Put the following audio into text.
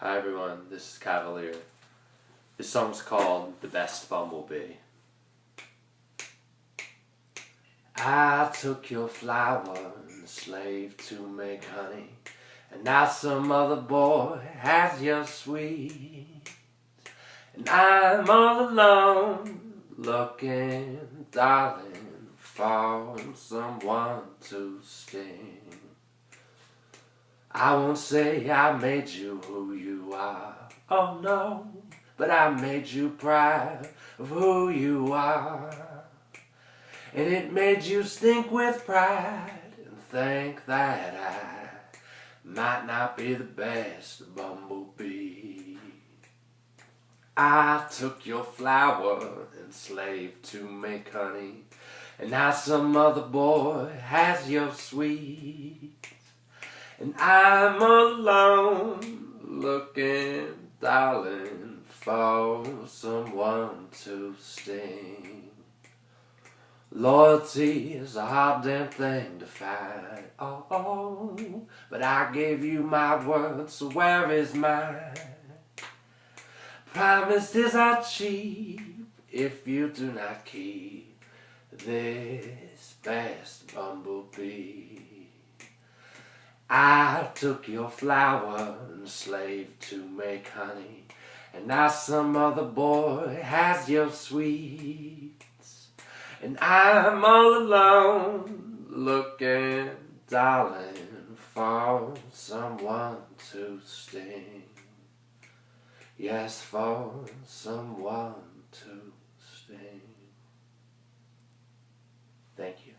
Hi everyone, this is Cavalier. This song's called The Best Bumblebee. I took your flower and slave to make honey, and now some other boy has your sweet. And I'm all alone, looking, darling, for someone to sting. I won't say I made you who you are, oh no, but I made you proud of who you are. And it made you stink with pride and think that I might not be the best bumblebee. I took your flower and slaved to make honey, and now some other boy has your sweet. And I'm alone looking, darling, for someone to sting. Loyalty is a hard damn thing to find. Oh, oh, but I gave you my word, so where is mine? Promises are cheap if you do not keep this best bumblebee. I took your flower and slave to make honey, and now some other boy has your sweets. And I'm all alone, looking, darling, for someone to sting. Yes, for someone to sting. Thank you.